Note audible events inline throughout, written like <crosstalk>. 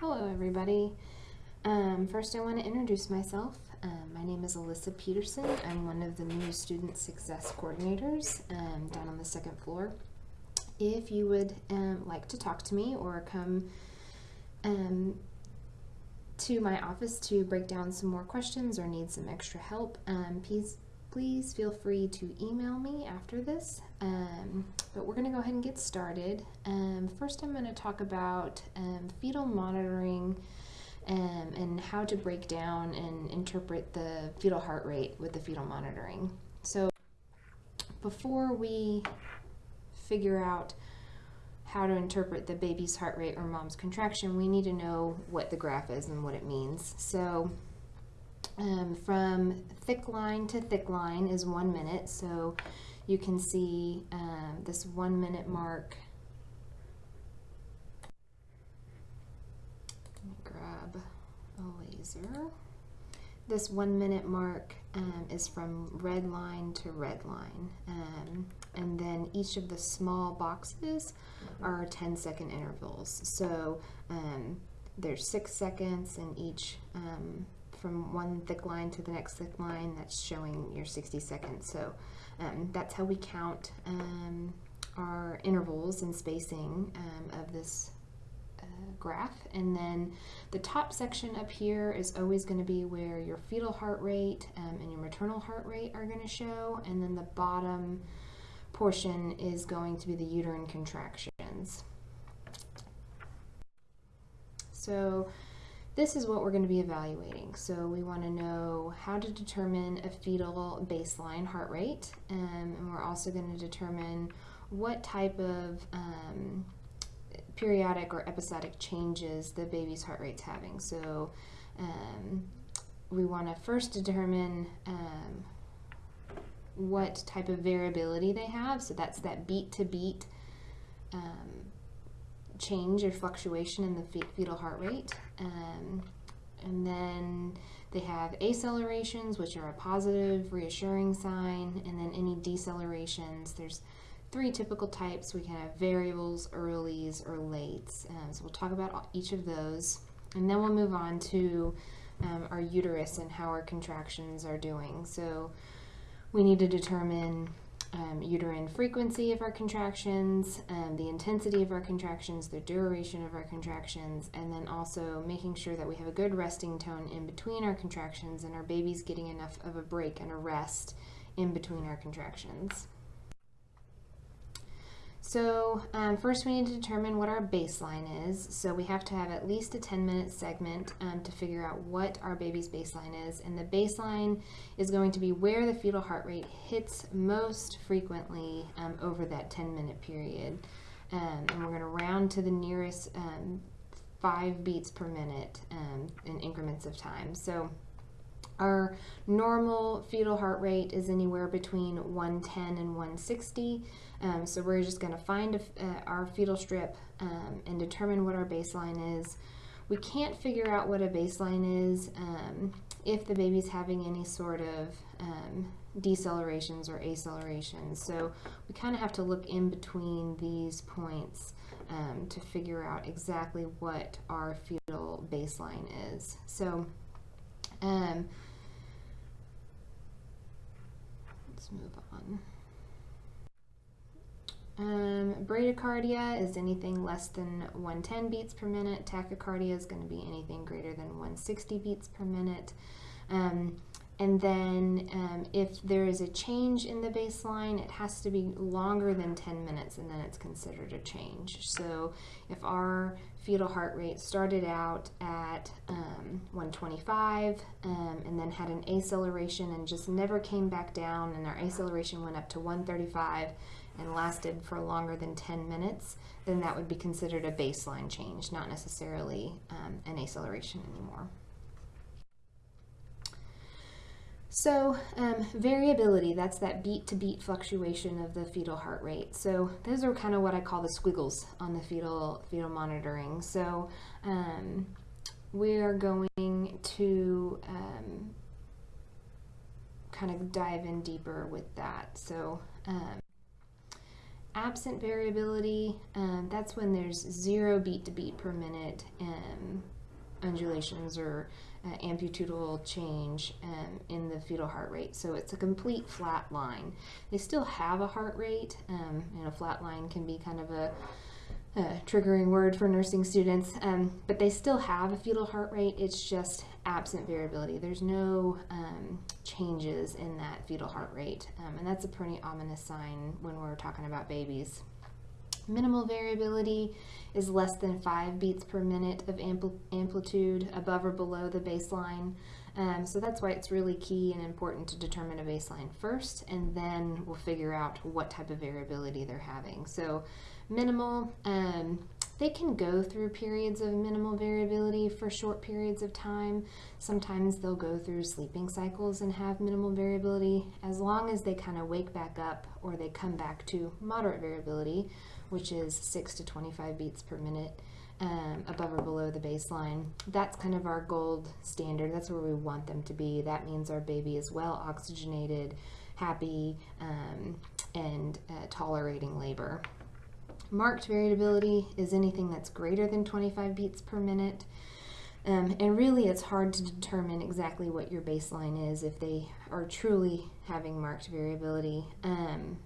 Hello, everybody. Um, first, I want to introduce myself. Um, my name is Alyssa Peterson. I'm one of the new student success coordinators um, down on the second floor. If you would um, like to talk to me or come um, to my office to break down some more questions or need some extra help, um, please please feel free to email me after this. Um, but we're going to go ahead and get started. Um, first, I'm going to talk about um, fetal monitoring um, and how to break down and interpret the fetal heart rate with the fetal monitoring. So, before we figure out how to interpret the baby's heart rate or mom's contraction, we need to know what the graph is and what it means. So, um, from thick line to thick line is one minute. So you can see um, this one minute mark. Let me grab a laser. This one minute mark um, is from red line to red line. Um, and then each of the small boxes are 10 second intervals. So um, there's six seconds in each um, from one thick line to the next thick line, that's showing your 60 seconds. So um, that's how we count um, our intervals and spacing um, of this uh, graph. And then the top section up here is always going to be where your fetal heart rate um, and your maternal heart rate are going to show. And then the bottom portion is going to be the uterine contractions. So this is what we're going to be evaluating. So we want to know how to determine a fetal baseline heart rate, um, and we're also going to determine what type of um, periodic or episodic changes the baby's heart rate's having. So um, we want to first determine um, what type of variability they have. So that's that beat to beat um, change or fluctuation in the fetal heart rate. Um, and then they have accelerations, which are a positive, reassuring sign, and then any decelerations. There's three typical types. We can have variables, earlies, or lates. Um, so we'll talk about each of those. And then we'll move on to um, our uterus and how our contractions are doing. So we need to determine um, uterine frequency of our contractions, um, the intensity of our contractions, the duration of our contractions, and then also making sure that we have a good resting tone in between our contractions and our baby's getting enough of a break and a rest in between our contractions. So um, first we need to determine what our baseline is. So we have to have at least a 10 minute segment um, to figure out what our baby's baseline is. And the baseline is going to be where the fetal heart rate hits most frequently um, over that 10 minute period. Um, and we're going to round to the nearest um, five beats per minute um, in increments of time. So our normal fetal heart rate is anywhere between 110 and 160. Um, so we're just going to find a, uh, our fetal strip um, and determine what our baseline is. We can't figure out what a baseline is um, if the baby's having any sort of um, decelerations or accelerations. So we kind of have to look in between these points um, to figure out exactly what our fetal baseline is. So um, move on. Um, bradycardia is anything less than 110 beats per minute. Tachycardia is going to be anything greater than 160 beats per minute. Um, and then um, if there is a change in the baseline, it has to be longer than 10 minutes and then it's considered a change. So if our fetal heart rate started out at um, 125 um, and then had an acceleration and just never came back down and our acceleration went up to 135 and lasted for longer than 10 minutes, then that would be considered a baseline change, not necessarily um, an acceleration anymore. So um, variability, that's that beat to beat fluctuation of the fetal heart rate. So those are kind of what I call the squiggles on the fetal, fetal monitoring. So um, we are going to um, kind of dive in deeper with that. So um, absent variability, um, that's when there's zero beat to beat per minute um, undulations or uh, amplitudinal change um, in the fetal heart rate. So it's a complete flat line. They still have a heart rate, um, and a flat line can be kind of a, a triggering word for nursing students, um, but they still have a fetal heart rate. It's just absent variability. There's no um, changes in that fetal heart rate, um, and that's a pretty ominous sign when we're talking about babies. Minimal variability is less than five beats per minute of ampl amplitude above or below the baseline. Um, so that's why it's really key and important to determine a baseline first, and then we'll figure out what type of variability they're having. So minimal, um, they can go through periods of minimal variability for short periods of time. Sometimes they'll go through sleeping cycles and have minimal variability as long as they kind of wake back up or they come back to moderate variability, which is 6 to 25 beats per minute. Um, above or below the baseline. That's kind of our gold standard. That's where we want them to be. That means our baby is well oxygenated, happy, um, and uh, tolerating labor. Marked variability is anything that's greater than 25 beats per minute. Um, and really, it's hard to determine exactly what your baseline is if they are truly having marked variability. Um,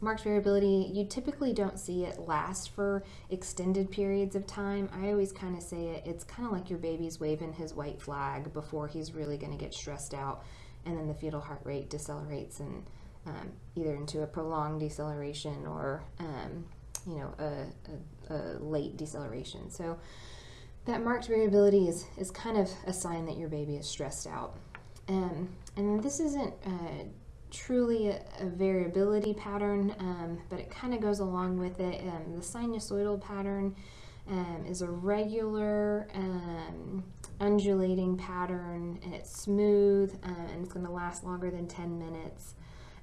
marked variability, you typically don't see it last for extended periods of time. I always kind of say it, it's kind of like your baby's waving his white flag before he's really going to get stressed out, and then the fetal heart rate decelerates and um, either into a prolonged deceleration or um, you know a, a, a, late deceleration. So that marked variability is, is kind of a sign that your baby is stressed out. Um, and this isn't uh, truly a, a, variability pattern, um, but it kind of goes along with it. Um, the sinusoidal pattern um, is a regular um, undulating pattern and it's smooth uh, and it's going to last longer than 10 minutes.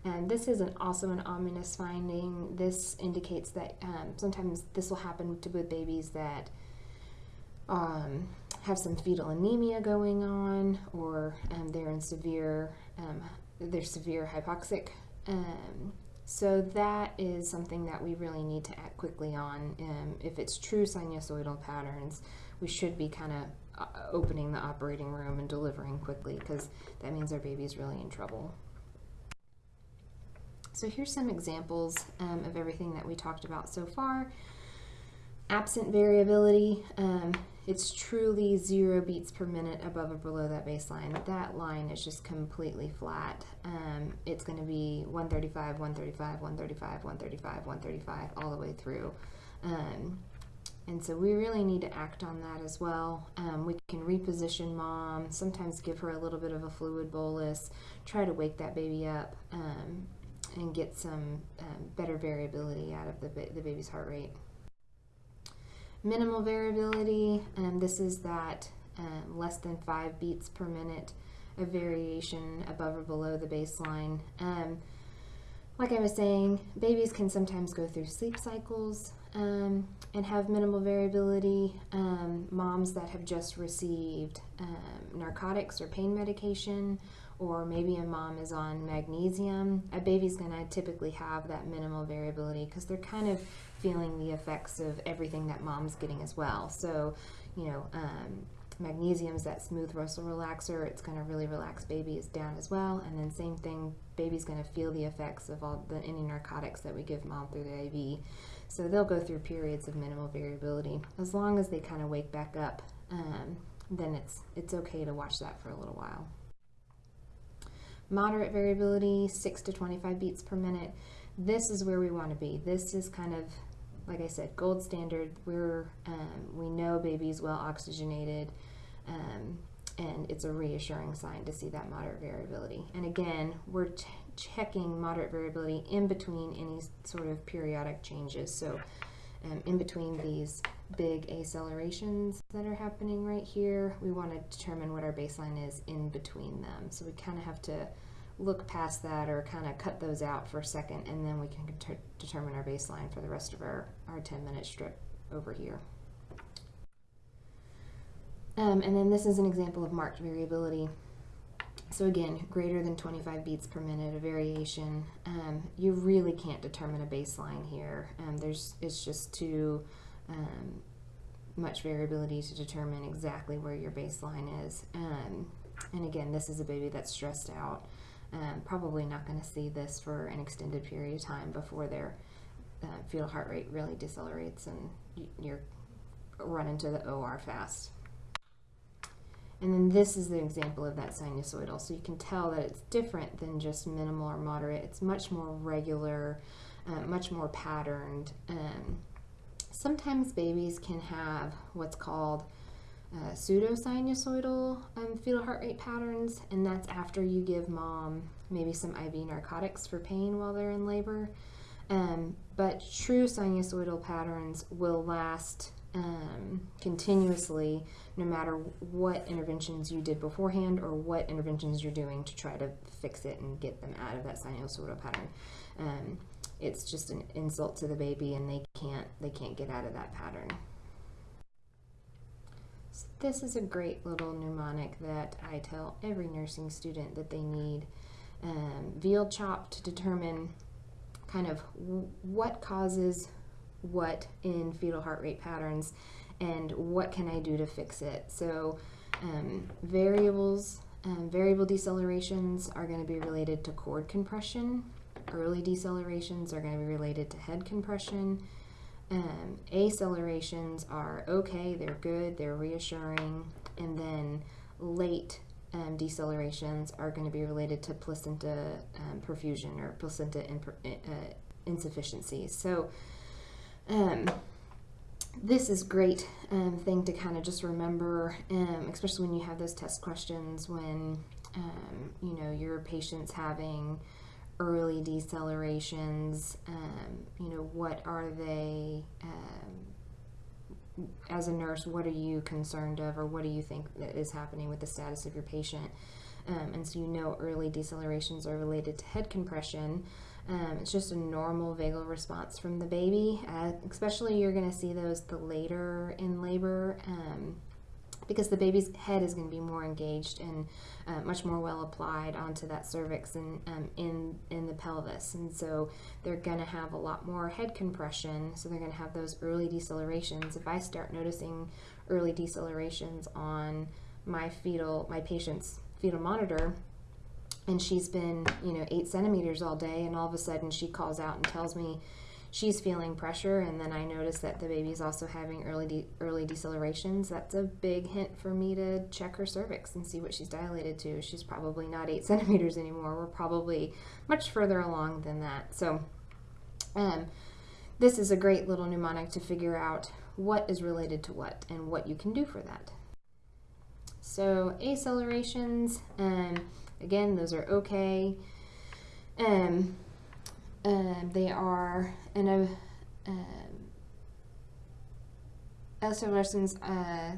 And this is an, also an ominous finding. This indicates that um, sometimes this will happen to with babies that um, have some fetal anemia going on or they're in severe, they're severe hypoxic. Um, so that is something that we really need to act quickly on. Um, if it's true sinusoidal patterns, we should be kind of uh, opening the operating room and delivering quickly because that means our baby's really in trouble. So here's some examples um, of everything that we talked about so far. Absent variability, um, it's truly zero beats per minute above or below that baseline. That line is just completely flat. Um, it's going to be 135, 135, 135, 135, 135 all the way through. Um, and so we really need to act on that as well. Um, we can reposition mom, sometimes give her a little bit of a fluid bolus, try to wake that baby up. Um, and get some um, better variability out of the, the baby's heart rate. Minimal variability, um, this is that um, less than five beats per minute of variation above or below the baseline. Um, like I was saying, babies can sometimes go through sleep cycles um, and have minimal variability. Um, moms that have just received narcotics or pain medication or maybe a mom is on magnesium, a baby's going to typically have that minimal variability because they're kind of feeling the effects of everything that mom's getting as well. So, you know, um, magnesium is that smooth muscle relaxer. It's going to really relax babies down as well. And then same thing, baby's going to feel the effects of all the any narcotics that we give mom through the IV. So they'll go through periods of minimal variability as long as they kind of wake back up. Um, then it's it's okay to watch that for a little while. Moderate variability, 6 to 25 beats per minute. This is where we want to be. This is kind of, like I said, gold standard. We're, um, we know baby's well oxygenated, um, and it's a reassuring sign to see that moderate variability. And again, we're checking moderate variability in between any sort of periodic changes. So um, in between these big accelerations that are happening right here, we want to determine what our baseline is in between them. So we kind of have to look past that or kind of cut those out for a second and then we can determine our baseline for the rest of our, our 10 minute strip over here. Um, and then this is an example of marked variability. So again, greater than 25 beats per minute, a variation. Um, you really can't determine a baseline here. Um, there's it's just too um, much variability to determine exactly where your baseline is. Um, and again, this is a baby that's stressed out. Um, probably not going to see this for an extended period of time before their uh, fetal heart rate really decelerates and you're running to the OR fast. And then this is the example of that sinusoidal. So you can tell that it's different than just minimal or moderate. It's much more regular, uh, much more patterned. Um, sometimes babies can have what's called uh, pseudosinusoidal um, fetal heart rate patterns, and that's after you give mom maybe some IV narcotics for pain while they're in labor. Um, but true sinusoidal patterns will last um, continuously no matter what interventions you did beforehand or what interventions you're doing to try to fix it and get them out of that sinusoidal pattern. Um, it's just an insult to the baby and they can't they can't get out of that pattern. This is a great little mnemonic that I tell every nursing student that they need. Um, veal chop to determine kind of what causes what in fetal heart rate patterns and what can I do to fix it. So um, variables, um, variable decelerations are going to be related to cord compression. Early decelerations are going to be related to head compression. Um, accelerations are okay, they're good, they're reassuring. And then late um, decelerations are going to be related to placenta um, perfusion or placenta uh, insufficiency. So um, this is great um, thing to kind of just remember, um, especially when you have those test questions when you know your patient's having early decelerations. Um, you know what are they? Um, as a nurse, what are you concerned of, or what do you think is happening with the status of your patient? Um, and so you know early decelerations are related to head compression. Um, it's just a normal vagal response from the baby. Uh, especially you're going to see those the later in labor um, because the baby's head is going to be more engaged and uh, much more well applied onto that cervix and um, in in the pelvis, and so they're going to have a lot more head compression. So they're going to have those early decelerations. If I start noticing early decelerations on my fetal my patient's fetal monitor and she's been, you know, eight centimeters all day, and all of a sudden she calls out and tells me she's feeling pressure, and then I notice that the baby's also having early de- early decelerations. That's a big hint for me to check her cervix and see what she's dilated to. She's probably not eight <laughs> centimeters anymore. We're probably much further along than that. So, um, this is a great little mnemonic to figure out what is related to what and what you can do for that. So, accelerations. Um, Again, those are okay. Um, um, they are in a um, accelerations. Uh,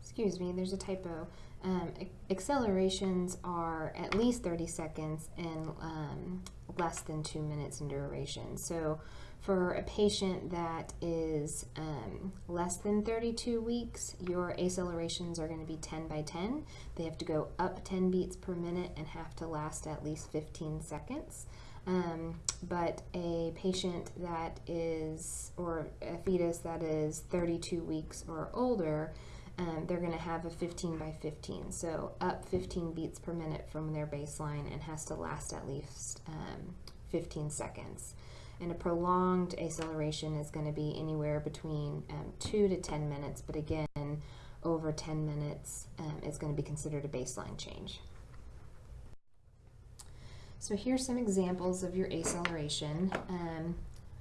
excuse me, there's a typo. Um, accelerations are at least 30 seconds and um, less than two minutes in duration. So for a patient that is um, less than 32 weeks, your accelerations are going to be 10 by 10. They have to go up 10 beats per minute and have to last at least 15 seconds. Um, but a patient that is, or a fetus that is 32 weeks or older, um, they're going to have a 15 by 15. So up 15 beats per minute from their baseline and has to last at least um, 15 seconds. And a prolonged acceleration is going to be anywhere between um, 2 to 10 minutes, but again, over 10 minutes um, is going to be considered a baseline change. So here's some examples of your acceleration. Um,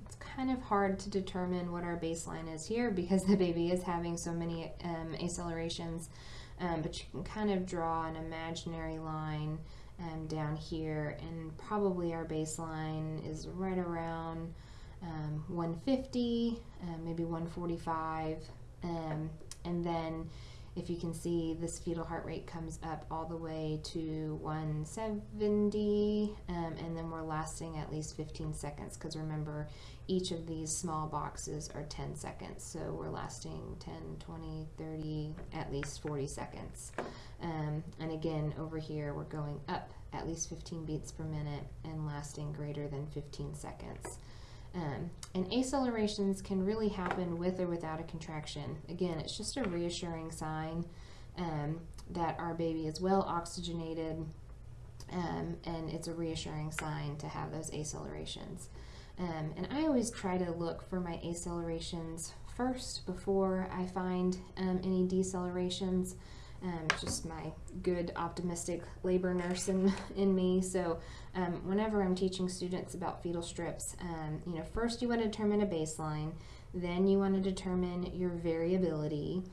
it's kind of hard to determine what our baseline is here because <laughs> the baby is having so many um, accelerations, um, but you can kind of draw an imaginary line um, down here and probably our baseline is right around um, 150 uh, maybe 145 um, and then if you can see, this fetal heart rate comes up all the way to 170, um, and then we're lasting at least 15 seconds because remember, each of these small boxes are 10 seconds, so we're lasting 10, 20, 30, at least 40 seconds. Um, and again, over here, we're going up at least 15 beats per minute and lasting greater than 15 seconds. Um, and accelerations can really happen with or without a contraction. Again, it's just a reassuring sign um, that our baby is well oxygenated, um, and it's a reassuring sign to have those accelerations. Um, and I always try to look for my accelerations first before I find um, any decelerations um, just my good optimistic labor nurse in, <laughs> in me. So um, whenever I'm teaching students about fetal strips, um, you know, first you want to determine a baseline, then you want to determine your variability,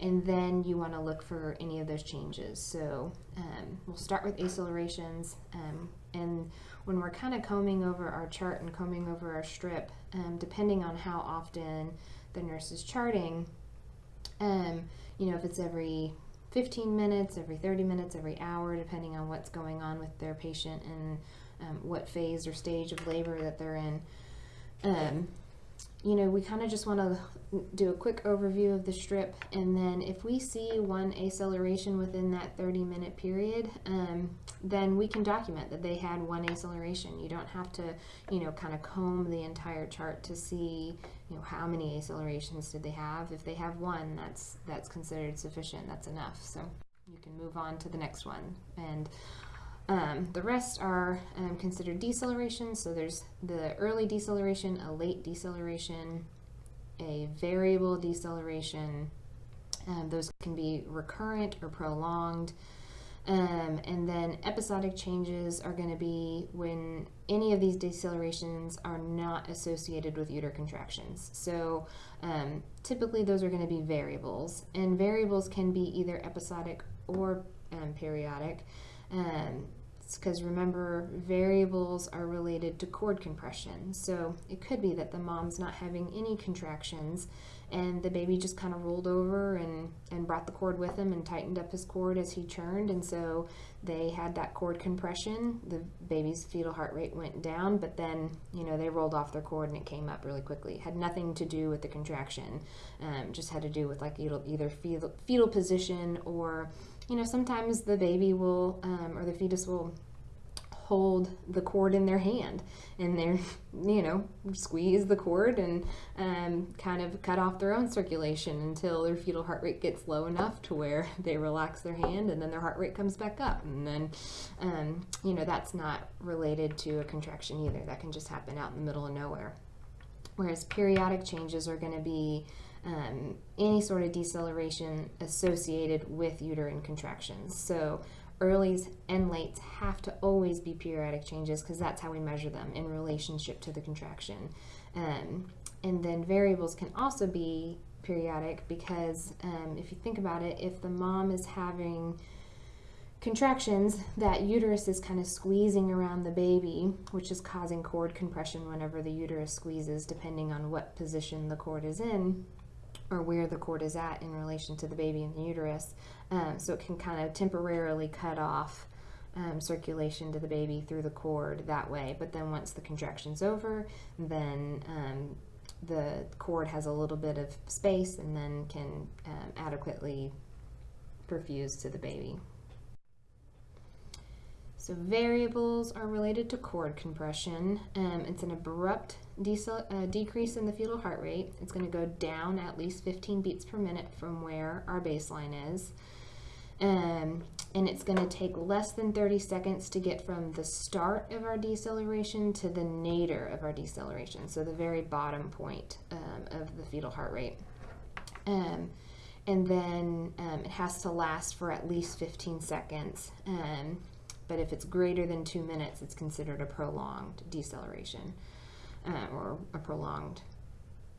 and then you want to look for any of those changes. So um, we'll start with accelerations, um, and when we're kind of combing over our chart and combing over our strip, um, depending on how often the nurse is charting, you know, if it's every 15 minutes, every 30 minutes, every hour, depending on what's going on with their patient and um, what phase or stage of labor that they're in. Um, you know, we kind of just want to do a quick overview of the strip, and then if we see one acceleration within that 30 minute period, um, then we can document that they had one acceleration. You don't have to, you know, kind of comb the entire chart to see, you know, how many accelerations did they have. If they have one, that's that's considered sufficient. That's enough. So you can move on to the next one, and um, the rest are um, considered deceleration. So there's the early deceleration, a late deceleration, a variable deceleration. Um, those can be recurrent or prolonged. Um, and then episodic changes are going to be when any of these decelerations are not associated with uterine contractions. So um, typically those are going to be variables, and variables can be either episodic or um, periodic. Um, because remember, variables are related to cord compression. So it could be that the mom's not having any contractions and the baby just kind of rolled over and, and brought the cord with him and tightened up his cord as he churned. And so they had that cord compression. The baby's fetal heart rate went down, but then, you know, they rolled off their cord and it came up really quickly. It had nothing to do with the contraction, um, just had to do with like either fetal, fetal position or you know, sometimes the baby will, um, or the fetus will hold the cord in their hand and they're, <laughs> you know, squeeze the cord and um, kind of cut off their own circulation until their fetal heart rate gets low enough to where <laughs> they relax their hand and then their heart rate comes back up. And then, um, you know, that's not related to a contraction either. That can just happen out in the middle of nowhere. Whereas periodic changes are going to be um, any sort of deceleration associated with uterine contractions. So earlies and lates have to always be periodic changes because that's how we measure them in relationship to the contraction. Um, and then variables can also be periodic because um, if you think about it, if the mom is having contractions, that uterus is kind of squeezing around the baby, which is causing cord compression whenever the uterus squeezes, depending on what position the cord is in or where the cord is at in relation to the baby in the uterus. Um, so it can kind of temporarily cut off um, circulation to the baby through the cord that way. But then once the contraction's over, then um, the cord has a little bit of space and then can um, adequately perfuse to the baby. So variables are related to cord compression. Um, it's an abrupt uh, decrease in the fetal heart rate. It's going to go down at least 15 beats per minute from where our baseline is. Um, and it's going to take less than 30 seconds to get from the start of our deceleration to the nadir of our deceleration, so the very bottom point um, of the fetal heart rate. Um, and then um, it has to last for at least 15 seconds. Um, but if it's greater than two minutes, it's considered a prolonged deceleration uh, or a prolonged,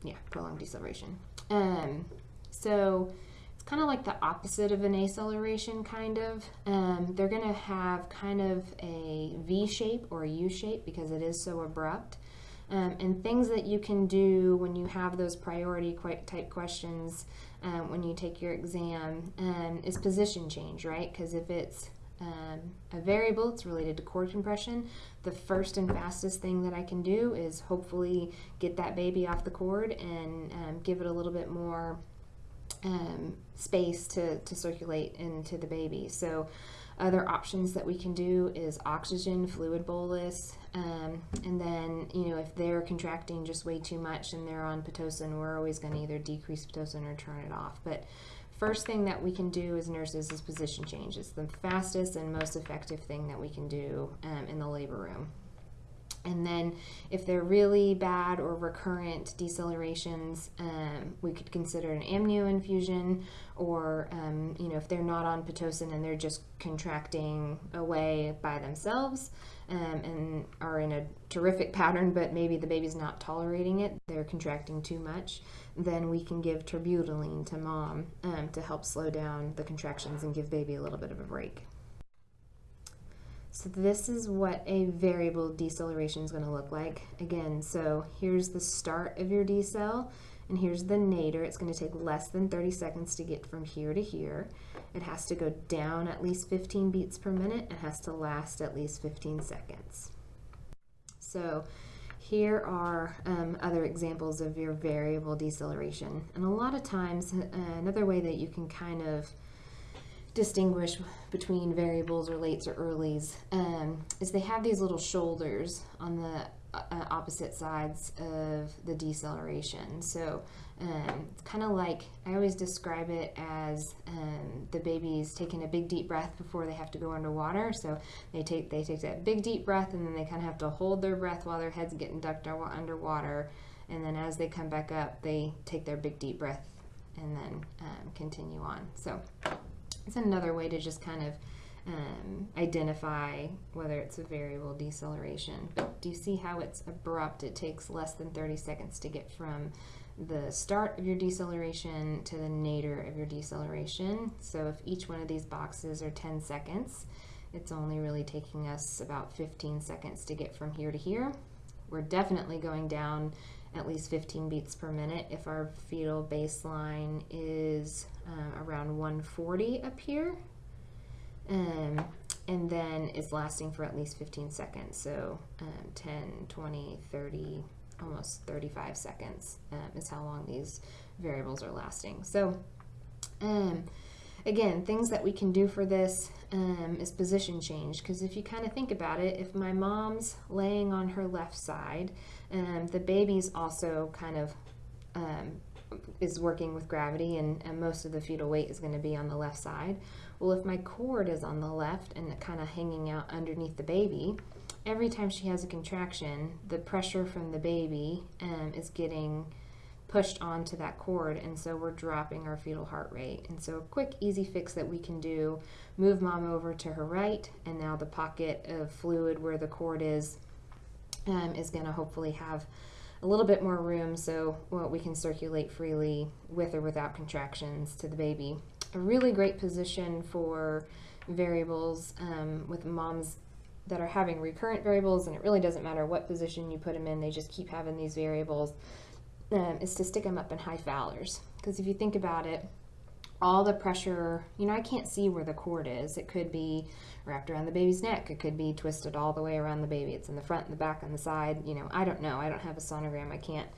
yeah, prolonged deceleration. Um, so it's kind of like the opposite of an acceleration, kind of. Um, they're going to have kind of a V shape or a U shape because it is so abrupt. Um, and things that you can do when you have those priority type questions um, when you take your exam um, is position change, right? Because if it's um, a variable, it's related to cord compression. The first and fastest thing that I can do is hopefully get that baby off the cord and um, give it a little bit more um, space to, to circulate into the baby. So other options that we can do is oxygen, fluid bolus, um, and then you know if they're contracting just way too much and they're on pitocin, we're always going to either decrease pitocin or turn it off. But first thing that we can do as nurses is position change. It's the fastest and most effective thing that we can do um, in the labor room. And then if they're really bad or recurrent decelerations, um, we could consider an amnio infusion or, um, you know, if they're not on Pitocin and they're just contracting away by themselves um, and are in a terrific pattern, but maybe the baby's not tolerating it, they're contracting too much, then we can give terbutaline to mom um, to help slow down the contractions and give baby a little bit of a break. So this is what a variable deceleration is going to look like. Again, so here's the start of your decel, and here's the nadir. It's going to take less than 30 seconds to get from here to here. It has to go down at least 15 beats per minute. It has to last at least 15 seconds. So here are um, other examples of your variable deceleration. And a lot of times, uh, another way that you can kind of distinguish between variables or lates or earlies um, is they have these little shoulders on the uh, opposite sides of the deceleration. So um, it's kind of like I always describe it as um, the baby's taking a big deep breath before they have to go underwater. So they take they take that big deep breath and then they kind of have to hold their breath while their head's getting ducked underwater. And then as they come back up, they take their big deep breath and then um, continue on. So it's another way to just kind of um, identify whether it's a variable deceleration. But do you see how it's abrupt? It takes less than 30 seconds to get from the start of your deceleration to the nadir of your deceleration. So if each one of these boxes are 10 seconds, it's only really taking us about 15 seconds to get from here to here. We're definitely going down at least 15 beats per minute if our fetal baseline is um, around 140 up here. Um, and then it's lasting for at least 15 seconds. So um, 10, 20, 30, almost 35 seconds um, is how long these variables are lasting. So um, again, things that we can do for this um, is position change. Because if you kind of think about it, if my mom's laying on her left side, um, the baby's also kind of um, is working with gravity and, and most of the fetal weight is going to be on the left side. Well, if my cord is on the left and kind of hanging out underneath the baby, every time she has a contraction, the pressure from the baby um, is getting pushed onto that cord and so we're dropping our fetal heart rate. And so a quick easy fix that we can do, move mom over to her right and now the pocket of fluid where the cord is um, is going to hopefully have a little bit more room so well, we can circulate freely with or without contractions to the baby. A really great position for variables um, with moms that are having recurrent variables, and it really doesn't matter what position you put them in, they just keep having these variables, um, is to stick them up in high Fowlers. Because if you think about it, all the pressure, you know, I can't see where the cord is. It could be wrapped around the baby's neck. It could be twisted all the way around the baby. It's in the front and the back on the side. You know, I don't know. I don't have a sonogram. I can't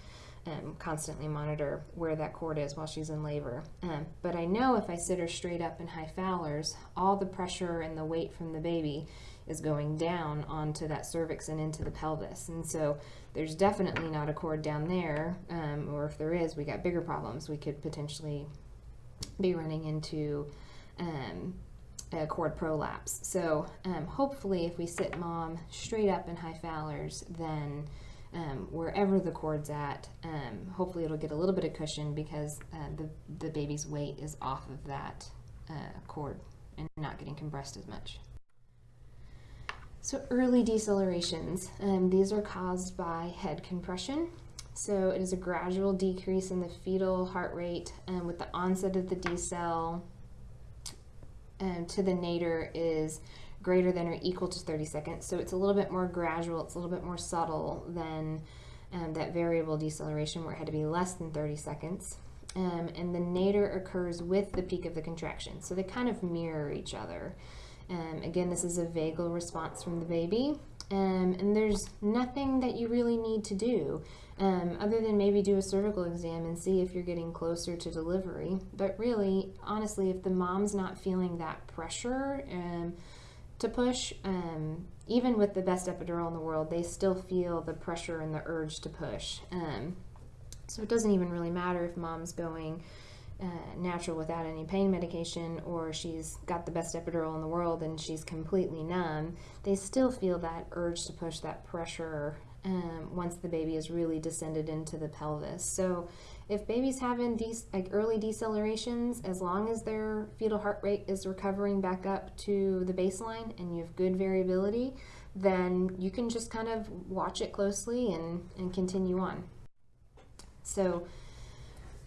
um, constantly monitor where that cord is while she's in labor. Um, but I know if I sit her straight up in high Fowlers, all the pressure and the weight from the baby is going down onto that cervix and into the pelvis. And so there's definitely not a cord down there, um, or if there is, we got bigger problems. We could potentially be running into um, a cord prolapse. So um, hopefully if we sit mom straight up in high Fowlers, then um, wherever the cord's at, um, hopefully it'll get a little bit of cushion because uh, the, the baby's weight is off of that uh, cord and not getting compressed as much. So early decelerations, um, these are caused by head compression. So it is a gradual decrease in the fetal heart rate um, with the onset of the decel um, to the nadir is greater than or equal to 30 seconds. So it's a little bit more gradual, it's a little bit more subtle than um, that variable deceleration where it had to be less than 30 seconds. Um, and the nadir occurs with the peak of the contraction. So they kind of mirror each other. Um, again, this is a vagal response from the baby. Um, and there's nothing that you really need to do um, other than maybe do a cervical exam and see if you're getting closer to delivery. But really, honestly, if the mom's not feeling that pressure um, to push, um, even with the best epidural in the world, they still feel the pressure and the urge to push. Um, so it doesn't even really matter if mom's going uh, natural without any pain medication or she's got the best epidural in the world and she's completely numb, they still feel that urge to push that pressure um, once the baby is really descended into the pelvis. So if baby's having like early decelerations, as long as their fetal heart rate is recovering back up to the baseline and you have good variability, then you can just kind of watch it closely and, and continue on. So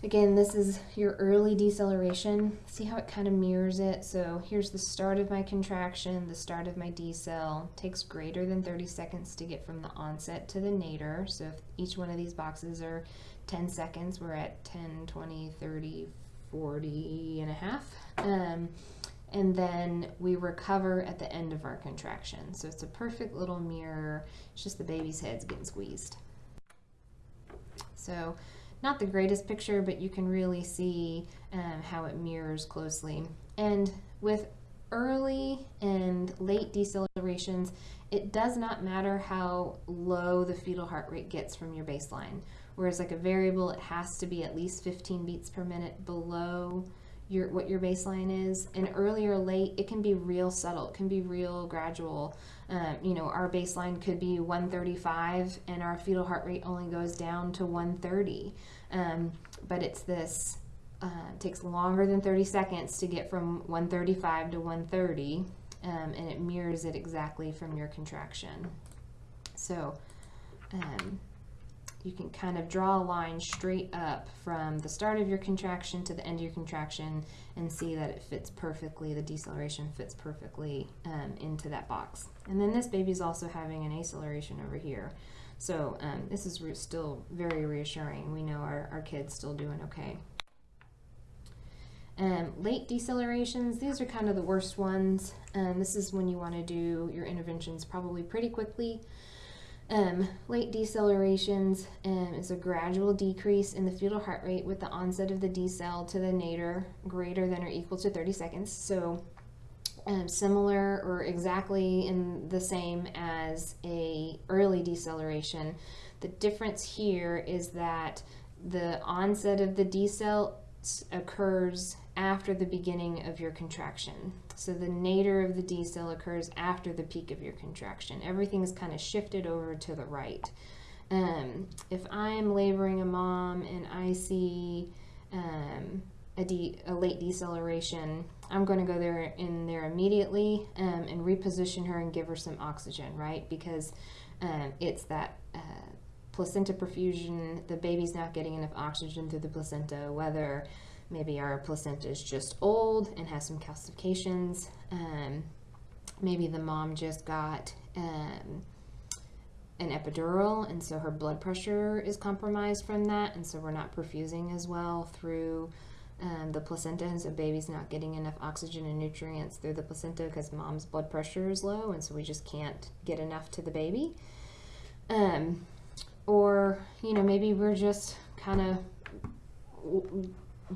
Again, this is your early deceleration. See how it kind of mirrors it? So here's the start of my contraction, the start of my decel. Takes greater than 30 seconds to get from the onset to the nadir. So if each one of these boxes are 10 seconds, we're at 10, 20, 30, 40 and a half. Um, and then we recover at the end of our contraction. So it's a perfect little mirror. It's just the baby's head's getting squeezed. So not the greatest picture, but you can really see um, how it mirrors closely. And with early and late decelerations, it does not matter how low the fetal heart rate gets from your baseline. Whereas like a variable, it has to be at least 15 beats per minute below your what your baseline is. And early or late, it can be real subtle. It can be real gradual. Um, you know, our baseline could be 135 and our fetal heart rate only goes down to 130. Um, but it's this, uh, takes longer than 30 seconds to get from 135 to 130, um, and it mirrors it exactly from your contraction. So, um, you can kind of draw a line straight up from the start of your contraction to the end of your contraction and see that it fits perfectly, the deceleration fits perfectly um, into that box. And then this baby is also having an acceleration over here. So um, this is still very reassuring. We know our, our kid's still doing okay. Um, late decelerations, these are kind of the worst ones. Um, this is when you want to do your interventions probably pretty quickly. Um, late decelerations um, is a gradual decrease in the fetal heart rate with the onset of the decel to the nadir greater than or equal to 30 seconds. So um, similar or exactly in the same as a early deceleration. The difference here is that the onset of the decel occurs after the beginning of your contraction. So the nadir of the decel occurs after the peak of your contraction. Everything is kind of shifted over to the right. Um, if I'm laboring a mom and I see um, a, de a late deceleration, I'm going to go there in there immediately um, and reposition her and give her some oxygen, right? Because um, it's that uh, placenta perfusion, the baby's not getting enough oxygen through the placenta, whether Maybe our placenta is just old and has some calcifications. Um, maybe the mom just got um, an epidural and so her blood pressure is compromised from that and so we're not perfusing as well through um, the placenta and so baby's not getting enough oxygen and nutrients through the placenta because mom's blood pressure is low and so we just can't get enough to the baby um, or you know maybe we're just kind of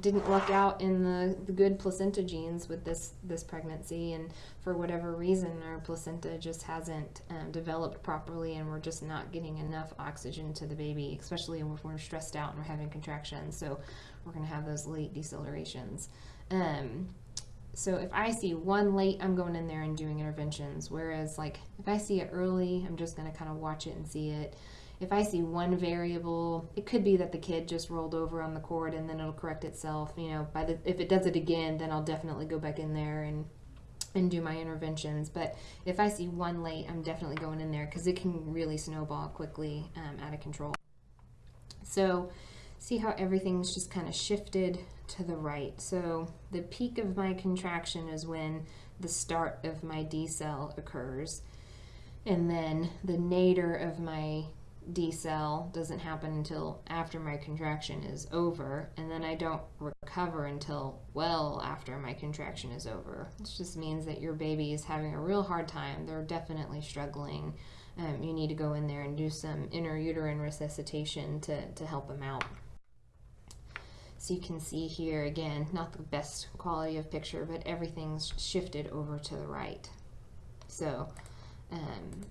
didn't luck out in the, the good placenta genes with this this pregnancy and for whatever reason our placenta just hasn't um, developed properly and we're just not getting enough oxygen to the baby especially if we're stressed out and we're having contractions so we're going to have those late decelerations um, so if I see one late, I'm going in there and doing interventions. Whereas like if I see it early, I'm just going to kind of watch it and see it if I see one variable, it could be that the kid just rolled over on the cord and then it'll correct itself. You know, by the if it does it again, then I'll definitely go back in there and and do my interventions. But if I see one late, I'm definitely going in there because it can really snowball quickly um, out of control. So see how everything's just kind of shifted to the right. So the peak of my contraction is when the start of my decel occurs. And then the nadir of my decel doesn't happen until after my contraction is over, and then I don't recover until well after my contraction is over. This just means that your baby is having a real hard time. They're definitely struggling. Um, you need to go in there and do some intrauterine resuscitation to, to help them out. So you can see here again, not the best quality of picture, but everything's shifted over to the right. So um,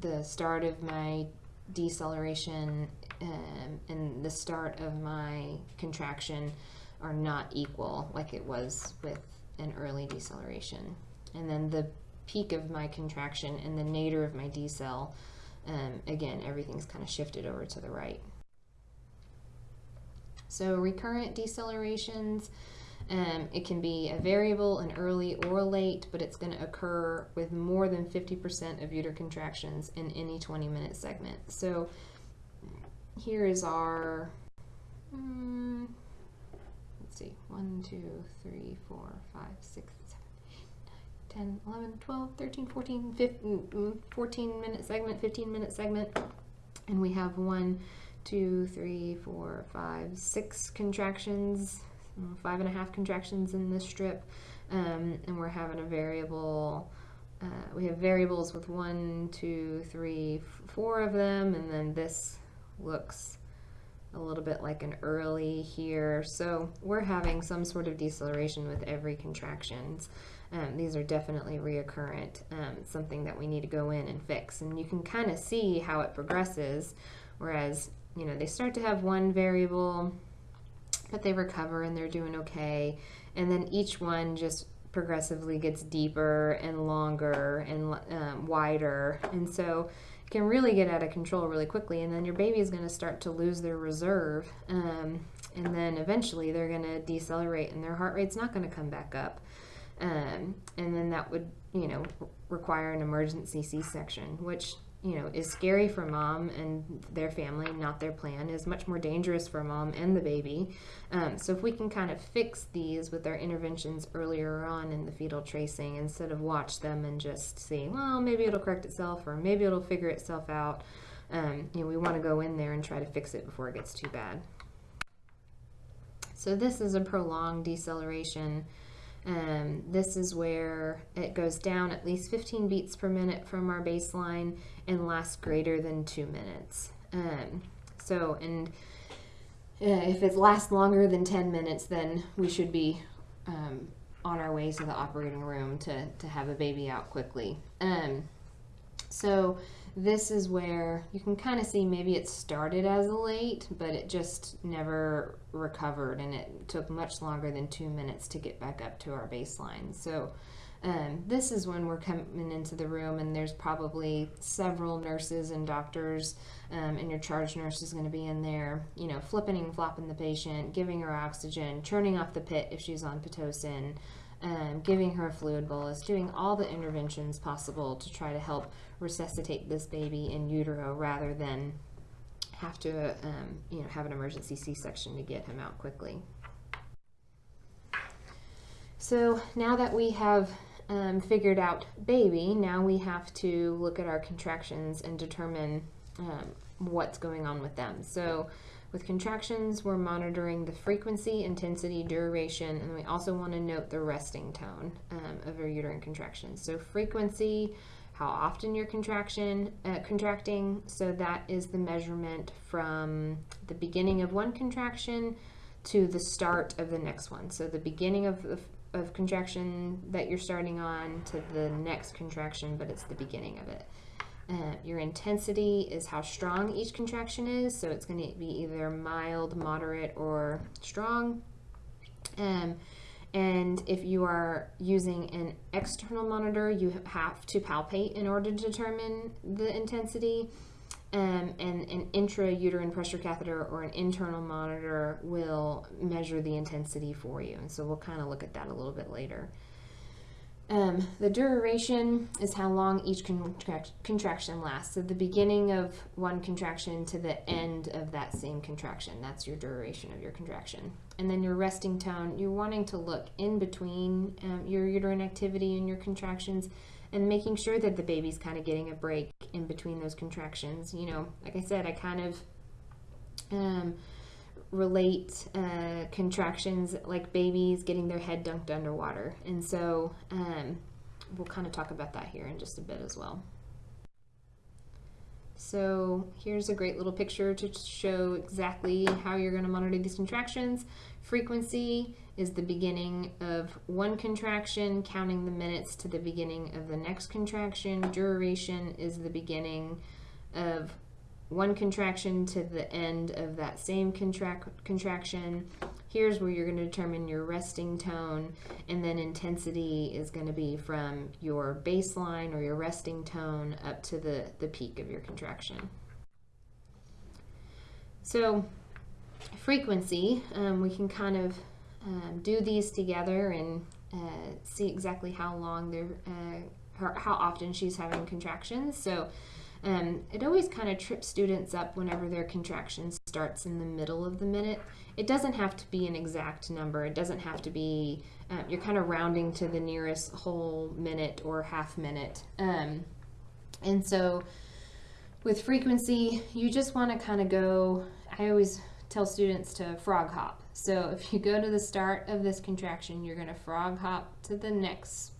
the start of my deceleration um, and the start of my contraction are not equal like it was with an early deceleration. And then the peak of my contraction and the nadir of my decel, um, again, everything's kind of shifted over to the right. So recurrent decelerations, um, it can be a variable, an early or late, but it's going to occur with more than 50% of uterine contractions in any 20 minute segment. So here is our, um, let's see, 1, 2, 3, 4, 5, 6, 7, 8, 9, 10, 11, 12, 13, 14, 15, mm, 14 minute segment, 15 minute segment. And we have one, two, three, four, five, six contractions five and a half contractions in this strip, um, and we're having a variable. Uh, we have variables with one, two, three, four of them, and then this looks a little bit like an early here. So we're having some sort of deceleration with every contractions. Um, these are definitely reoccurrent, um, something that we need to go in and fix. And you can kind of see how it progresses, whereas, you know, they start to have one variable, but they recover and they're doing okay. And then each one just progressively gets deeper and longer and um, wider. And so it can really get out of control really quickly. And then your baby is going to start to lose their reserve. Um, and then eventually they're going to decelerate and their heart rate's not going to come back up. Um, and then that would, you know, require an emergency C section, which you know, is scary for mom and their family, not their plan, is much more dangerous for mom and the baby. Um, so if we can kind of fix these with our interventions earlier on in the fetal tracing instead of watch them and just see, well, maybe it'll correct itself or maybe it'll figure itself out. Um, you know, we want to go in there and try to fix it before it gets too bad. So this is a prolonged deceleration. Um, this is where it goes down at least 15 beats per minute from our baseline and lasts greater than two minutes. Um, so, and uh, if it lasts longer than 10 minutes, then we should be um, on our way to the operating room to, to have a baby out quickly. Um, so, this is where you can kind of see maybe it started as a late, but it just never recovered and it took much longer than two minutes to get back up to our baseline. So um, this is when we're coming into the room and there's probably several nurses and doctors um, and your charge nurse is going to be in there, you know, flipping and flopping the patient, giving her oxygen, turning off the pit if she's on Pitocin, um, giving her a fluid bolus, doing all the interventions possible to try to help resuscitate this baby in utero rather than have to, um, you know, have an emergency C-section to get him out quickly. So now that we have um, figured out baby, now we have to look at our contractions and determine um, what's going on with them. So with contractions, we're monitoring the frequency, intensity, duration, and we also want to note the resting tone um, of your uterine contractions. So frequency, how often you're contraction uh, contracting. So that is the measurement from the beginning of one contraction to the start of the next one. So the beginning of the of contraction that you're starting on to the next contraction, but it's the beginning of it. Uh, your intensity is how strong each contraction is, so it's going to be either mild, moderate, or strong. Um, and if you are using an external monitor, you have to palpate in order to determine the intensity. Um, and an intrauterine pressure catheter or an internal monitor will measure the intensity for you. And so we'll kind of look at that a little bit later. Um, the duration is how long each contract contraction lasts. So the beginning of one contraction to the end of that same contraction. That's your duration of your contraction. And then your resting tone, you're wanting to look in between um, your uterine activity and your contractions and making sure that the baby's kind of getting a break in between those contractions. You know, like I said, I kind of um, relate uh, contractions like babies getting their head dunked underwater. And so um, we'll kind of talk about that here in just a bit as well. So here's a great little picture to show exactly how you're going to monitor these contractions. Frequency is the beginning of one contraction, counting the minutes to the beginning of the next contraction. Duration is the beginning of one contraction to the end of that same contract contraction. Here's where you're going to determine your resting tone, and then intensity is going to be from your baseline or your resting tone up to the, the peak of your contraction. So frequency, um, we can kind of um, do these together and uh, see exactly how long they're, uh, her, how often she's having contractions. So um, it always kind of trips students up whenever their contraction starts in the middle of the minute. It doesn't have to be an exact number. It doesn't have to be, um, you're kind of rounding to the nearest whole minute or half minute. Um, and so with frequency, you just want to kind of go, I always tell students to frog hop. So if you go to the start of this contraction, you're going to frog hop to the next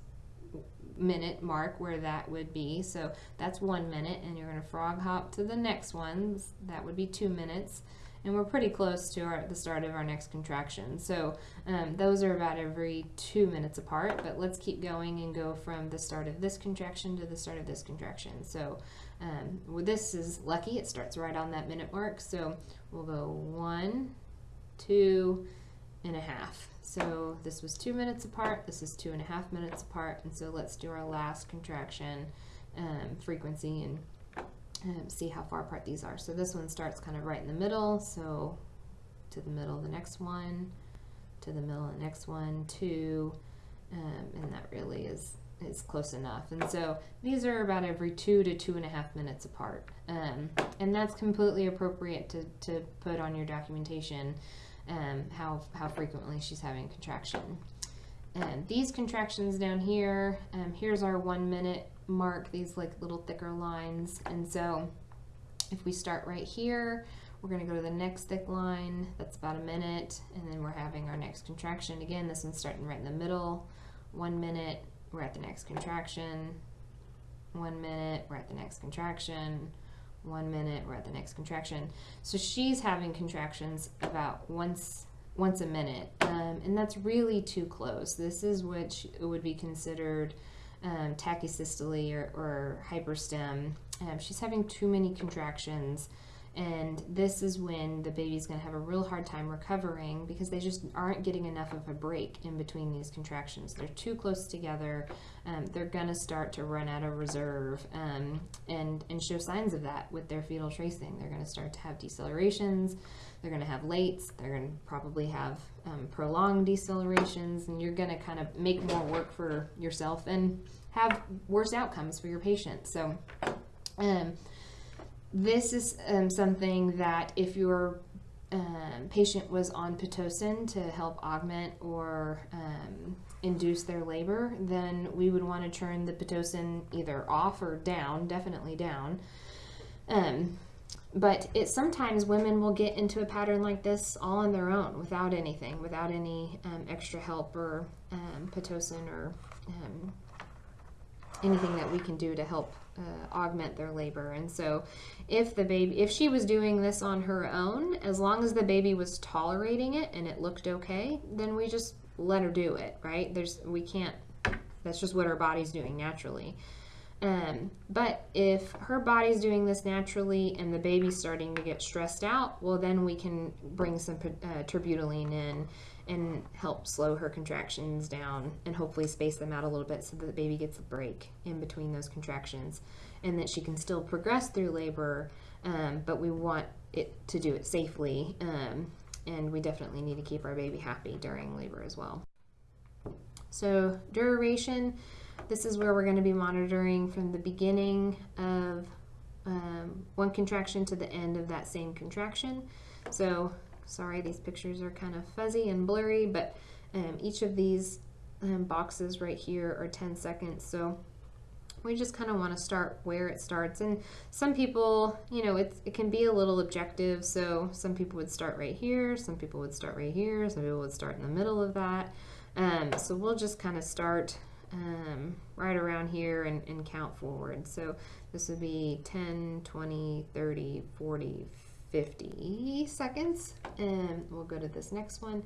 minute mark where that would be. So that's one minute, and you're going to frog hop to the next one. That would be two minutes. And we're pretty close to our, the start of our next contraction. So um, those are about every two minutes apart, but let's keep going and go from the start of this contraction to the start of this contraction. So um, well, this is lucky, it starts right on that minute mark. So we'll go one, two and a half. So this was two minutes apart, this is two and a half minutes apart, and so let's do our last contraction um, frequency and um, see how far apart these are. So this one starts kind of right in the middle, so to the middle of the next one, to the middle of the next one, two, um, and that really is is close enough. And so these are about every two to two and a half minutes apart. Um, and that's completely appropriate to, to put on your documentation um, how, how frequently she's having contraction. And these contractions down here, um, here's our one minute mark, these like little thicker lines. And so if we start right here, we're going to go to the next thick line, that's about a minute, and then we're having our next contraction. Again, this one's starting right in the middle, one minute, we're at the next contraction, one minute, we're at the next contraction, one minute, we're at the next contraction. So she's having contractions about once once a minute, um, and that's really too close. This is what would be considered um, tachysystole or, or hyperstim. Um, she's having too many contractions and this is when the baby's going to have a real hard time recovering because they just aren't getting enough of a break in between these contractions. They're too close together. Um, they're going to start to run out of reserve um, and, and show signs of that with their fetal tracing. They're going to start to have decelerations. They're going to have lates. They're going to probably have um, prolonged decelerations, and you're going to kind of make more work for yourself and have worse outcomes for your patient. So, um, this is um, something that if your um, patient was on Pitocin to help augment or um, induce their labor, then we would want to turn the Pitocin either off or down, definitely down. Um, but it sometimes women will get into a pattern like this all on their own without anything, without any um, extra help or um, Pitocin or anything that we can do to help uh, augment their labor. And so, if the baby, if she was doing this on her own, as long as the baby was tolerating it and it looked okay, then we just let her do it, right? There's, we can't, that's just what her body's doing naturally. Um, but if her body's doing this naturally and the baby's starting to get stressed out, well, then we can bring some uh, terbutaline in and help slow her contractions down and hopefully space them out a little bit so that the baby gets a break in between those contractions and that she can still progress through labor, um, but we want it to do it safely. Um, and we definitely need to keep our baby happy during labor as well. So, duration this is where we're going to be monitoring from the beginning of um, one contraction to the end of that same contraction. So sorry, these pictures are kind of fuzzy and blurry, but um, each of these um, boxes right here are 10 seconds. So we just kind of want to start where it starts. And some people, you know, it's, it can be a little objective. So some people would start right here, some people would start right here, some people would start in the middle of that. Um, so we'll just kind of start um, right around here and, and count forward. So this would be 10, 20, 30, 40, 50 seconds. And we'll go to this next one.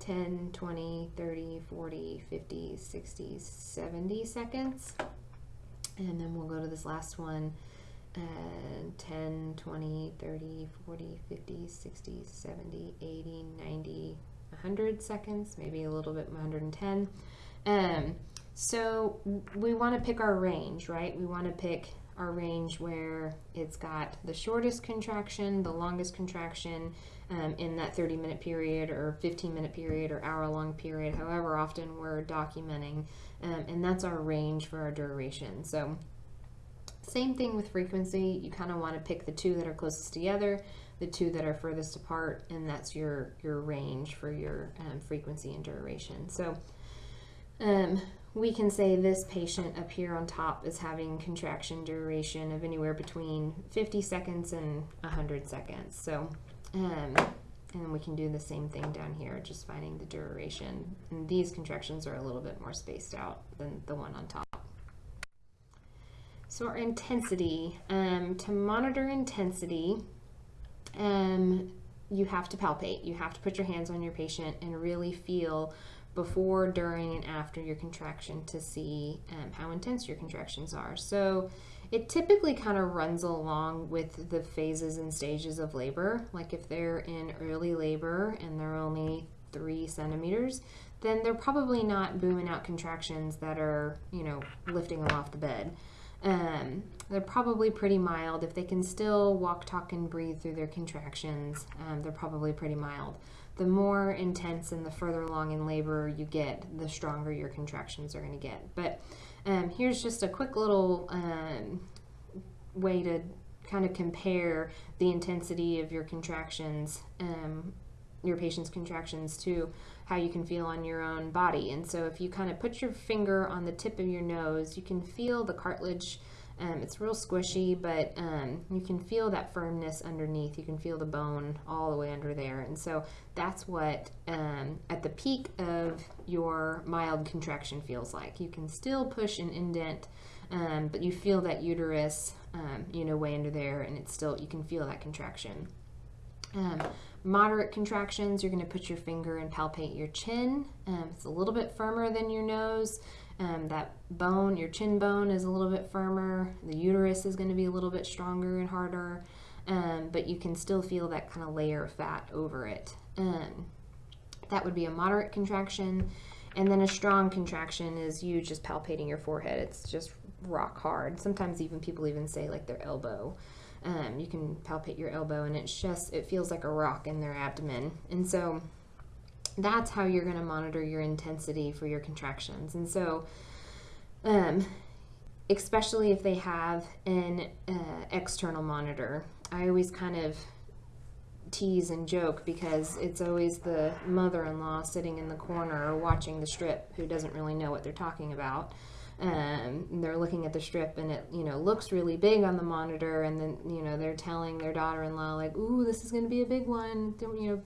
10, 20, 30, 40, 50, 60, 70 seconds. And then we'll go to this last one. Uh, 10, 20, 30, 40, 50, 60, 70, 80, 90, 100 seconds, maybe a little bit 110. Um, so we want to pick our range, right? We want to pick our range where it's got the shortest contraction, the longest contraction um, in that 30 minute period or 15 minute period or hour long period, however often we're documenting. Um, and that's our range for our duration. So same thing with frequency. You kind of want to pick the two that are closest together, the two that are furthest apart, and that's your, your range for your um, frequency and duration. So um, we can say this patient up here on top is having contraction duration of anywhere between 50 seconds and 100 seconds. So, um, and we can do the same thing down here, just finding the duration. And these contractions are a little bit more spaced out than the one on top. So our intensity, um, to monitor intensity, um, you have to palpate. You have to put your hands on your patient and really feel before, during, and after your contraction to see um, how intense your contractions are. So it typically kind of runs along with the phases and stages of labor. Like if they're in early labor and they're only three centimeters, then they're probably not booming out contractions that are, you know, lifting them off the bed. Um, they're probably pretty mild. If they can still walk, talk, and breathe through their contractions, um, they're probably pretty mild the more intense and the further along in labor you get, the stronger your contractions are going to get. But um, here's just a quick little um, way to kind of compare the intensity of your contractions, um, your patient's contractions, to how you can feel on your own body. And so if you kind of put your finger on the tip of your nose, you can feel the cartilage um, it's real squishy, but um, you can feel that firmness underneath. You can feel the bone all the way under there. And so that's what um, at the peak of your mild contraction feels like. You can still push and indent, um, but you feel that uterus, um, you know, way under there, and it's still, you can feel that contraction. Um, moderate contractions, you're going to put your finger and palpate your chin. it's a little bit firmer than your nose. Um, that bone, your chin bone, is a little bit firmer. The uterus is going to be a little bit stronger and harder, um, but you can still feel that kind of layer of fat over it. Um, that would be a moderate contraction. And then a strong contraction is you just palpating your forehead. It's just rock hard. Sometimes even people even say like their elbow. Um, you can palpate your elbow and it's just, it feels like a rock in their abdomen. And so that's how you're going to monitor your intensity for your contractions. And so, um, especially if they have an uh, external monitor, I always kind of tease and joke because it's always the mother-in-law sitting in the corner watching the strip who doesn't really know what they're talking about. Um, they're looking at the strip and it you know looks really big on the monitor and then you know they're telling their daughter-in-law like ooh this is going to be a big one you know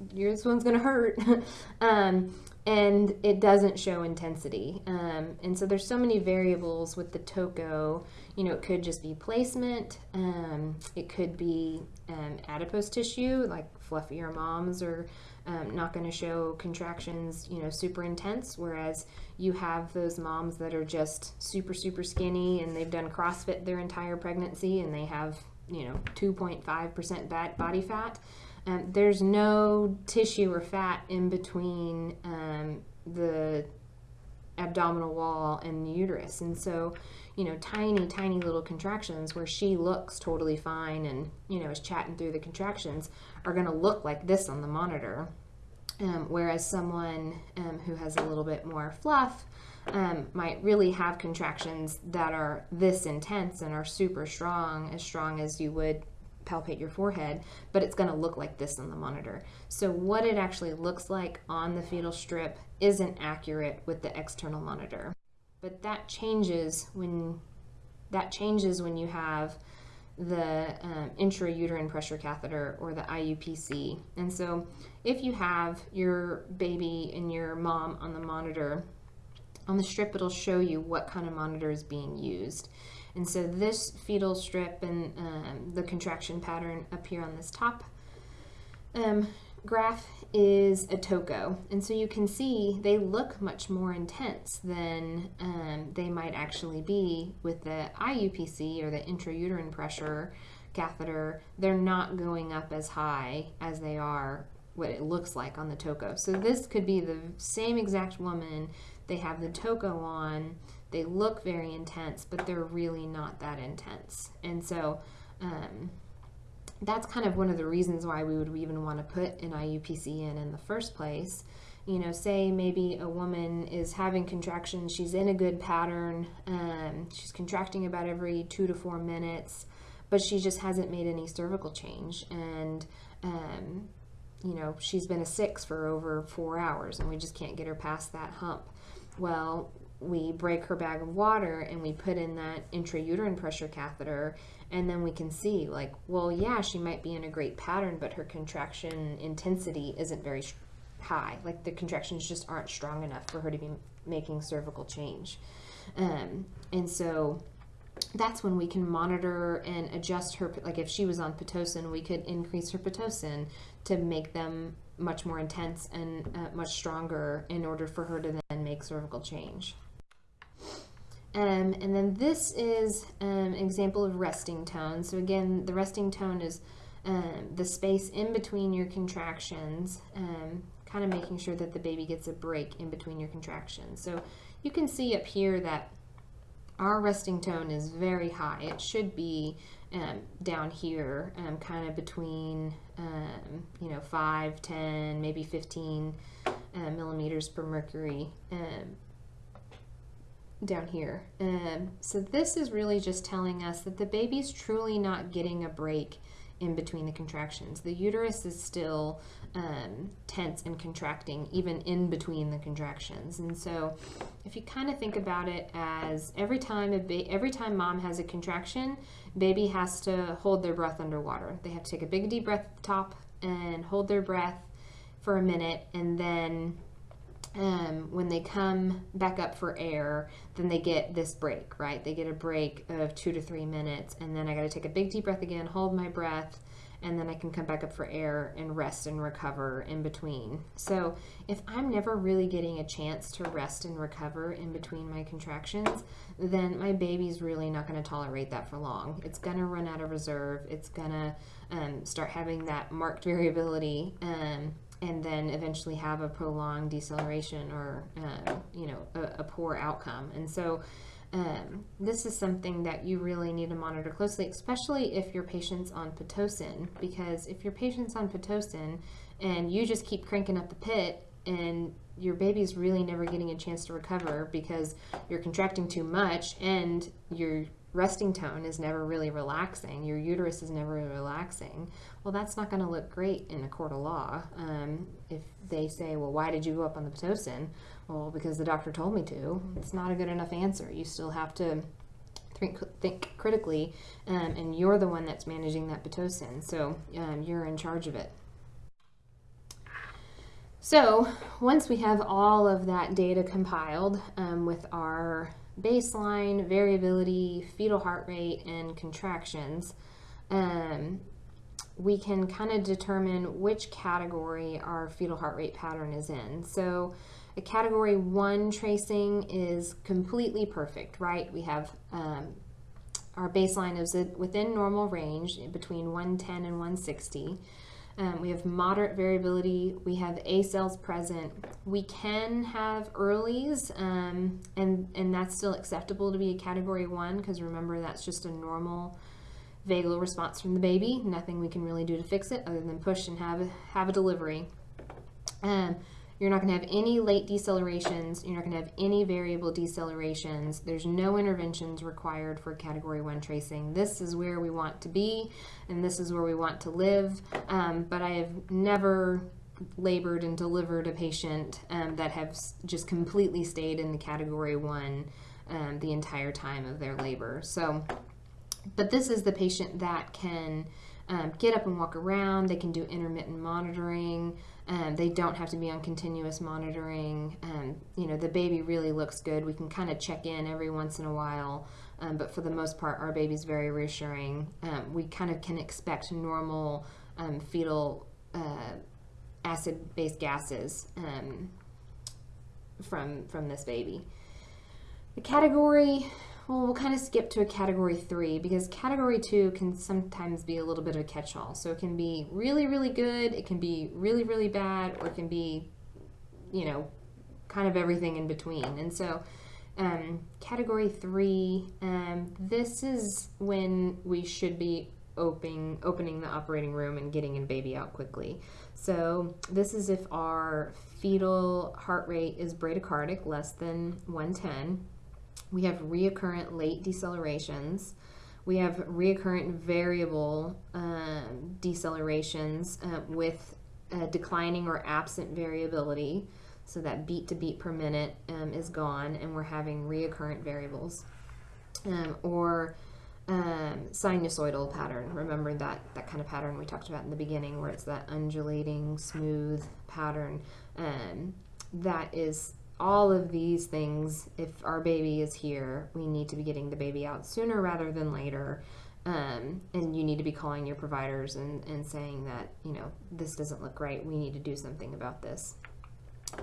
this one's going to hurt. <laughs> um, and it doesn't show intensity. Um, and so there's so many variables with the TOCO. You know, it could just be placement. Um, it could be um, adipose tissue, like fluffier moms are um, not going to show contractions, you know, super intense. Whereas you have those moms that are just super, super skinny and they've done CrossFit their entire pregnancy and they have, you know, 2.5% body fat. Um, there's no tissue or fat in between um, the abdominal wall and the uterus. And so, you know, tiny, tiny little contractions where she looks totally fine and, you know, is chatting through the contractions are going to look like this on the monitor. Um, whereas someone um, who has a little bit more fluff um, might really have contractions that are this intense and are super strong, as strong as you would palpate your forehead, but it's going to look like this on the monitor. So what it actually looks like on the fetal strip isn't accurate with the external monitor. but that changes when that changes when you have the um, intrauterine pressure catheter or the IUPC. And so, if you have your baby and your mom on the monitor, on the strip it'll show you what kind of monitor is being used. And so, this fetal strip and um, the contraction pattern up here on this top um, graph is a TOCO. And so you can see they look much more intense than um, they might actually be with the IUPC or the intrauterine pressure catheter. They're not going up as high as they are what it looks like on the TOCO. So this could be the same exact woman. They have the TOCO on. They look very intense, but they're really not that intense. And so um, that's kind of one of the reasons why we would even want to put an IUPC in in the first place. You know, say maybe a woman is having contractions, she's in a good pattern, um, she's contracting about every two to four minutes, but she just hasn't made any cervical change. And, um, you know, she's been a six for over four hours and we just can't get her past that hump. Well, we break her bag of water and we put in that intrauterine pressure catheter and then we can see like well yeah she might be in a great pattern but her contraction intensity isn't very high. Like the contractions just aren't strong enough for her to be making cervical change. Um, and so that's when we can monitor and adjust her like if she was on pitocin we could increase her pitocin to make them much more intense and uh, much stronger in order for her to then make cervical change um, and then this is an um, example of resting tone. So again, the resting tone is um, the space in between your contractions, um, kind of making sure that the baby gets a break in between your contractions. So you can see up here that our resting tone is very high. It should be um, down here, kind of between, you know, 5, 10, maybe 15 uh, millimeters per mercury. Down here. Um, so this is really just telling us that the baby's truly not getting a break in between the contractions. The uterus is still um, tense and contracting even in between the contractions. And so if you kind of think about it as every time a every time mom has a contraction, baby has to hold their breath underwater. They have to take a big deep breath at the top and hold their breath for a minute and then um, when they come back up for air, then they get this break, right? They get a break of two to three minutes, and then I got to take a big deep breath again, hold my breath, and then I can come back up for air and rest and recover in between. So, if I'm never really getting a chance to rest and recover in between my contractions, then my baby's really not going to tolerate that for long. It's going to run out of reserve, it's going to um, start having that marked variability. Um, and then eventually have a prolonged deceleration or uh, you know a, a, poor outcome. And so um, this is something that you really need to monitor closely especially if your patient's on pitocin because if your patient's on pitocin and you just keep cranking up the pit and your baby's really never getting a chance to recover because you're contracting too much and you're resting tone is never really relaxing, your uterus is never relaxing, well, that's not going to look great in a court of law. Um, if they say, well, why did you go up on the Pitocin? Well, because the doctor told me to. It's not a good enough answer. You still have to think, think critically, um, and you're the one that's managing that Pitocin, so um, you're in charge of it. So once we have all of that data compiled um, with our baseline, variability, fetal heart rate, and contractions, um, we can kind of determine which category our fetal heart rate pattern is in. So a category one tracing is completely perfect, right? We have um, our baseline is within normal range between 110 and 160. Um, we have moderate variability. We have accels present. We can have earlies, um, and, and that's still acceptable to be a category one because remember that's just a normal vagal response from the baby. Nothing we can really do to fix it other than push and have, have a delivery. Um, you're not going to have any late decelerations. You're not going to have any variable decelerations. There's no interventions required for category one tracing. This is where we want to be, and this is where we want to live. Um, but I have never labored and delivered a patient um, that have just completely stayed in the category one um, the entire time of their labor. So, but this is the patient that can um, get up and walk around. They can do intermittent monitoring. Um, they don't have to be on continuous monitoring. Um, you know, the baby really looks good. We can kind of check in every once in a while, um, but for the most part, our baby's very reassuring. Um, we kind of can expect normal um, fetal uh, acid-based gases um, from from this baby. The category well, we'll kind of skip to a category three because category two can sometimes be a little bit of a catch all. So it can be really, really good, it can be really, really bad, or it can be, you know, kind of everything in between. And so, um, category three, um, this is when we should be opening opening the operating room and getting a baby out quickly. So this is if our fetal heart rate is bradycardic, less than 110 we have reoccurrent late decelerations. We have reoccurrent variable um, decelerations uh, with uh, declining or absent variability. So that beat to beat per minute um, is gone, and we're having reoccurrent variables. Um, or um, sinusoidal pattern. Remember that that kind of pattern we talked about in the beginning, where it's that undulating, smooth pattern. Um, that is all of these things, if our baby is here, we need to be getting the baby out sooner rather than later. Um, and you need to be calling your providers and, and saying that, you know, this doesn't look right. We need to do something about this.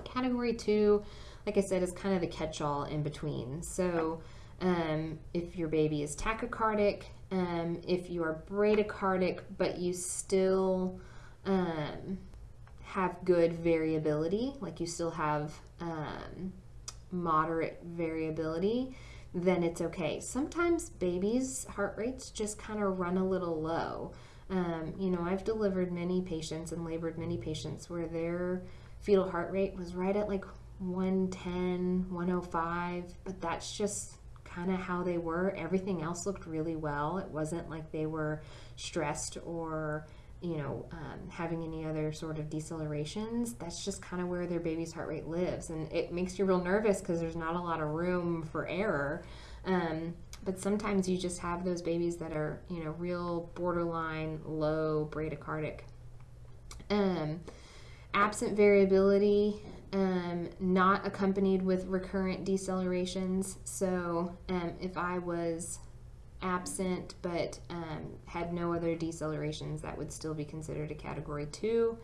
Category two, like I said, is kind of the catch all in between. So, um, if your baby is tachycardic, um, if you are bradycardic, but you still um, have good variability, like you still have um, moderate variability, then it's okay. Sometimes babies' heart rates just kind of run a little low. Um, you know, I've delivered many patients and labored many patients where their fetal heart rate was right at like 110, 105, but that's just kind of how they were. Everything else looked really well. It wasn't like they were stressed or you know, um, having any other sort of decelerations, that's just kind of where their baby's heart rate lives. And it makes you real nervous because there's not a lot of room for error. Um, but sometimes you just have those babies that are, you know, real borderline low bradycardic. Um, absent variability, um, not accompanied with recurrent decelerations. So um, if I was absent but um, had no other decelerations, that would still be considered a category two.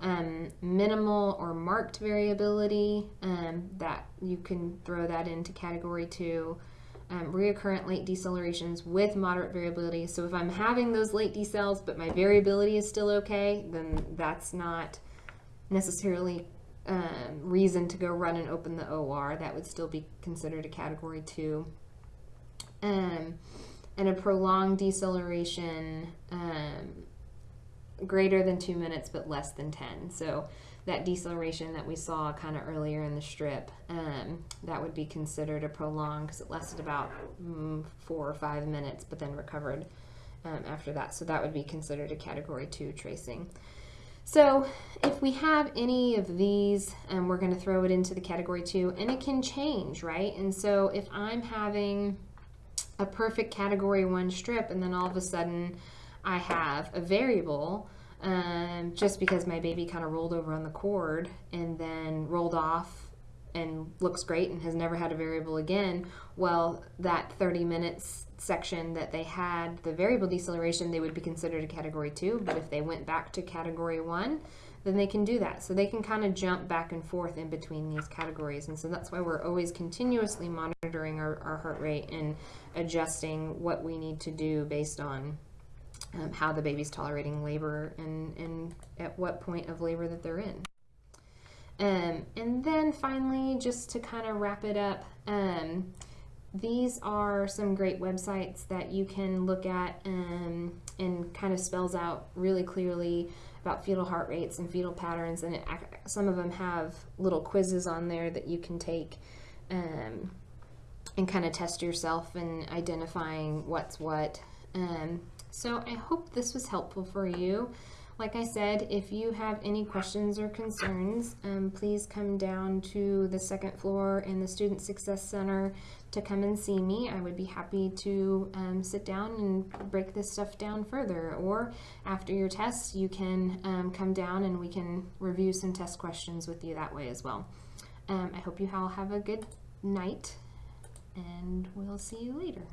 Um, minimal or marked variability, um, that you can throw that into category two. Um, reoccurrent late decelerations with moderate variability. So if I'm having those late decels, but my variability is still okay, then that's not necessarily um, reason to go run and open the OR. That would still be considered a category two. Um, and a prolonged deceleration um, greater than two minutes but less than 10. So that deceleration that we saw kind of earlier in the strip, um, that would be considered a prolonged because it lasted about mm, four or five minutes but then recovered um, after that. So that would be considered a category two tracing. So if we have any of these, um, we're going to throw it into the category two and it can change, right? And so if I'm having a perfect category one strip and then all of a sudden I have a variable um, just because my baby kind of rolled over on the cord and then rolled off and looks great and has never had a variable again. Well, that 30 minutes section that they had the variable deceleration, they would be considered a category two. But if they went back to category one, then they can do that. So they can kind of jump back and forth in between these categories. And so that's why we're always continuously monitoring our, our heart rate and adjusting what we need to do based on um, how the baby's tolerating labor and, and at what point of labor that they're in. Um, and then finally, just to kind of wrap it up, um, these are some great websites that you can look at um, and kind of spells out really clearly about fetal heart rates and fetal patterns. And it, some of them have little quizzes on there that you can take um, and kind of test yourself in identifying what's what. Um, so I hope this was helpful for you. Like I said, if you have any questions or concerns, um, please come down to the second floor in the Student Success Center to come and see me. I would be happy to um, sit down and break this stuff down further. Or after your tests, you can um, come down and we can review some test questions with you that way as well. Um, I hope you all have a good night, and we'll see you later.